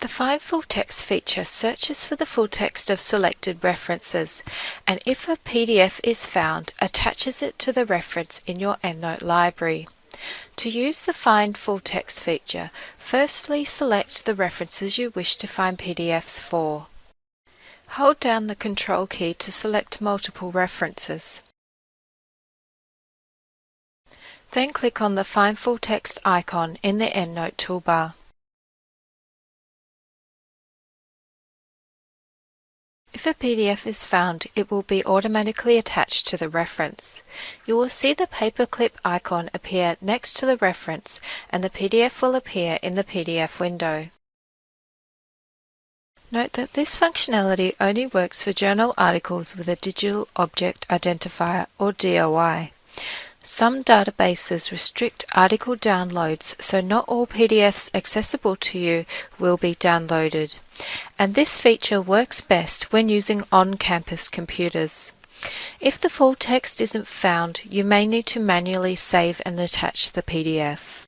The Find Full Text feature searches for the full text of selected references and if a PDF is found, attaches it to the reference in your EndNote library. To use the Find Full Text feature, firstly select the references you wish to find PDFs for. Hold down the Control key to select multiple references. Then click on the Find Full Text icon in the EndNote toolbar. If a PDF is found, it will be automatically attached to the reference. You will see the paperclip icon appear next to the reference and the PDF will appear in the PDF window. Note that this functionality only works for journal articles with a Digital Object Identifier or DOI. Some databases restrict article downloads, so not all PDFs accessible to you will be downloaded. And this feature works best when using on-campus computers. If the full text isn't found, you may need to manually save and attach the PDF.